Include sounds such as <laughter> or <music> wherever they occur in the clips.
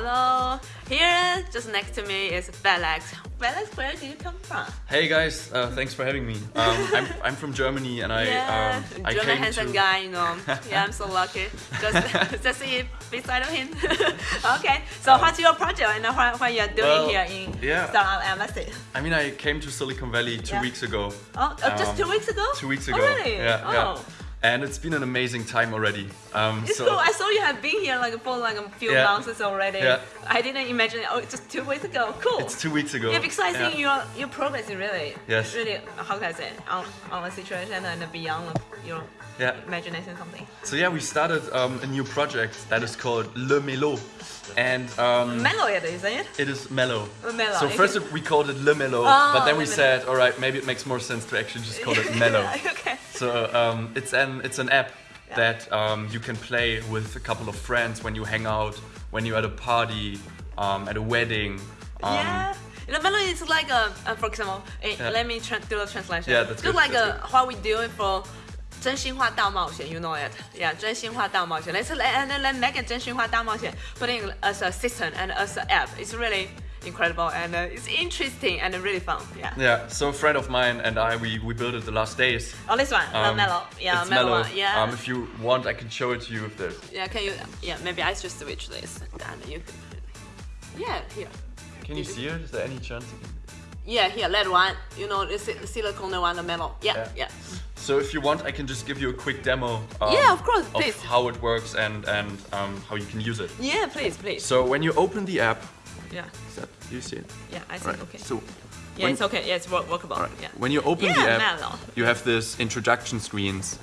Hello. Here, just next to me is Felix. Felix, where did you come from? Hey guys, uh, thanks for having me. Um, I'm, I'm from Germany and I yeah, um, I German handsome to guy, you know. <laughs> yeah, I'm so lucky. Just, <laughs> just see beside of him. <laughs> okay, so what's your project and what, what you're doing Well, here in yeah. Startup Embassy? I mean I came to Silicon Valley two Yeah. weeks ago. Oh, uh, just Um, two weeks ago? Two weeks ago. Oh, really? Yeah, oh. yeah. And it's been an amazing time already. Um, It's so cool. I saw you have been here like for like a few Yeah. months already. Yeah. I didn't imagine. It oh, it's just two weeks ago. Cool. it's two weeks ago. Yeah, because I think Yeah. you're you're progressing really. Yes. Really, how can I say on on the situation and beyond your Yeah. imagination something. So yeah, we started um, a new project that is called Le Melo, and um, Mellow it, isn't it? it is mellow. Uh, mellow, So okay. first we called it Le Melo, Oh, but then we said, all right, maybe it makes more sense to actually just call it <laughs> mellow. okay So um, it's an it's an app Yeah. that um, you can play with a couple of friends when you hang out, when you're at a party, um, at a wedding. Um, yeah. You know, mellow is like a, uh, for example, eh, Yeah. let me tra- do the translation. Yeah, that's Just good, like that's uh, what we doing for 真心话大冒险, you know it. Yeah, 真心话大冒险. Let's let, and then let's make it 真心话大冒险, putting it as a system and as an app. It's really incredible and uh, it's interesting and really fun. Yeah. Yeah, so a friend of mine and I, we, we built it the last days. Oh, this one, the Um, mellow. Yeah, mellow. mellow. one. Yeah. Um, if you want, I can show it to you if there's. yeah, can you? Yeah, maybe I should switch this and you. Can, yeah, here. Can you see it? Is there any chance? can- Yeah, here, that one. You know, the si- silicone one, the mellow. Yeah, Yeah. yeah. So if you want, I can just give you a quick demo. um, Yeah, of course, please. Of how it works and and um, how you can use it. Yeah, please, please. So when you open the app, Yeah, is that, you see it? yeah, I see. Right. okay. So yeah, when- it's okay. Yeah, it's work- workable. Alright. Yeah. When you open yeah, the app, mellow. you have this introduction screens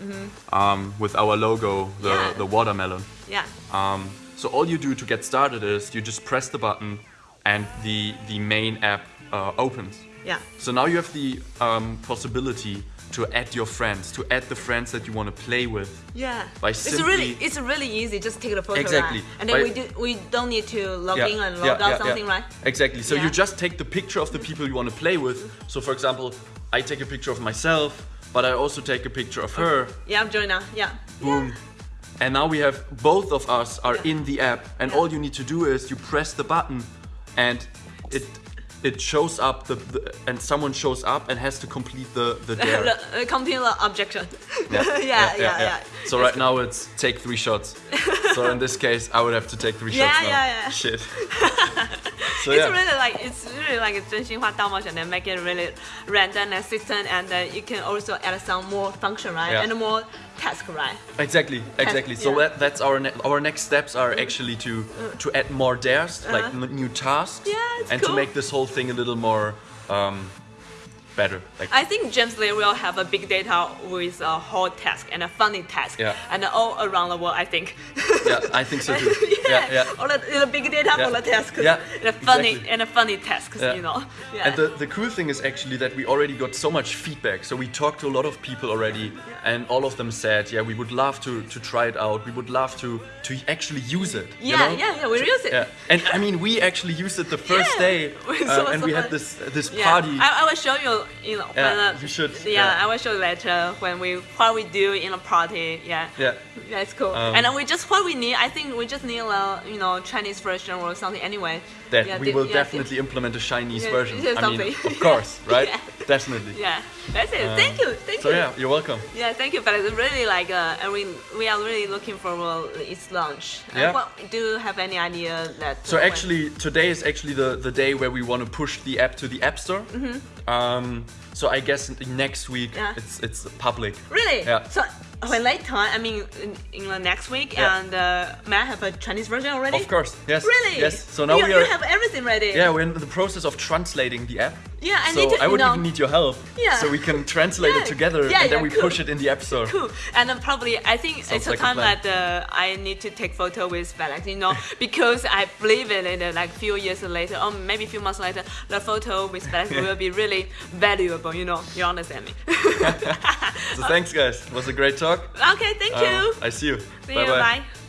um, with our logo, the. Yeah. the watermelon. Yeah. Um, so all you do to get started is you just press the button and the, the main app uh, opens. Yeah. So now you have the um, possibility to add your friends, to add the friends that you want to play with. Yeah. By it's really it's really easy. Just take the photo. Exactly. Right? And then By- we do we don't need to log in and log yeah, out yeah, something, yeah. right? Exactly. So Yeah. you just take the picture of the people you want to play with. So for example, I take a picture of myself, but I also take a picture of her. Yeah, I'm joining now. Yeah. Boom. And now we have both of us are Yeah. in the app, and Yeah. all you need to do is you press the button, and it it shows up the, the and someone shows up and has to complete the the <laughs> dare. uh, complete the objection. <laughs> <laughs> yeah, yeah, yeah, So right now it's take three shots. so in this case, I would have to take three Yeah, shots now. yeah, yeah. Shit so, yeah. It's really like it's really like a Zhenxinhua Dalmao and then make it really random and system and then you can also add some more function, right? Yeah. And more task, right? Exactly, exactly. So yeah. that, that's our ne our next steps are mm-hmm. actually to mm. to add more dares, uh -huh. like uh-huh. new tasks, yeah, and cool. to make this whole thing a little more um, better. Like, I think James Lee will have a big data with a whole task and a funny task Yeah. and all around the world I think. yeah, I think so too. <laughs> yeah, yeah, yeah. All the, the big data Yeah. for the tasks. Yeah, and a funny exactly. and a funny tasks, Yeah. you know. Yeah. And the, the cool thing is actually that we already got so much feedback. So we talked to a lot of people already, and all of them said, "Yeah, we would love to to try it out. We would love to to actually use it." you yeah, know? yeah, yeah, we use it. Yeah, and I mean, we actually used it the first day, <laughs> uh, so- and so we had this this party. I, I will show you, you know, Yeah, when, uh, you should, Yeah, yeah. I will show you later when we what we do in a party. Yeah, Yeah. That's cool. Um, and then we just what we need. I think we just need a you know Chinese version or something anyway. that yeah, we will definitely implement a Chinese version. I mean, of course, <laughs> right? Definitely. Yeah, that's it. Um, thank you, thank So you. yeah, you're welcome. Yeah, thank you, But it's Really like, uh, and we we are really looking forward its launch. Uh, Yeah. what, do you have any idea that? So uh, actually, today is actually the, the day where we want to push the app to the App Store. Um, so I guess next week. Yeah. it's it's public. Really? Yeah. So when late later, I mean, in, in the next week, Yeah. and uh, may I have a Chinese version already? Of course, yes. Really? Yes. So now you, we are. you have everything ready. yeah, we're in the process of translating the app. Yeah, I so need to. I would know, even need your help. Yeah. So we can translate Yeah. it together Yeah, and then we cool. push it in the App Store. Cool. And then probably, I think Sounds it's a like a time that uh, I need to take photo with Felix, you know, because I believe it in uh, like few years later, or maybe a few months later, the photo with Felix will be really valuable, you know. You understand me? <laughs> So thanks, guys. It was a great talk. okay, thank Um, you. I see you. See bye you. bye. Bye.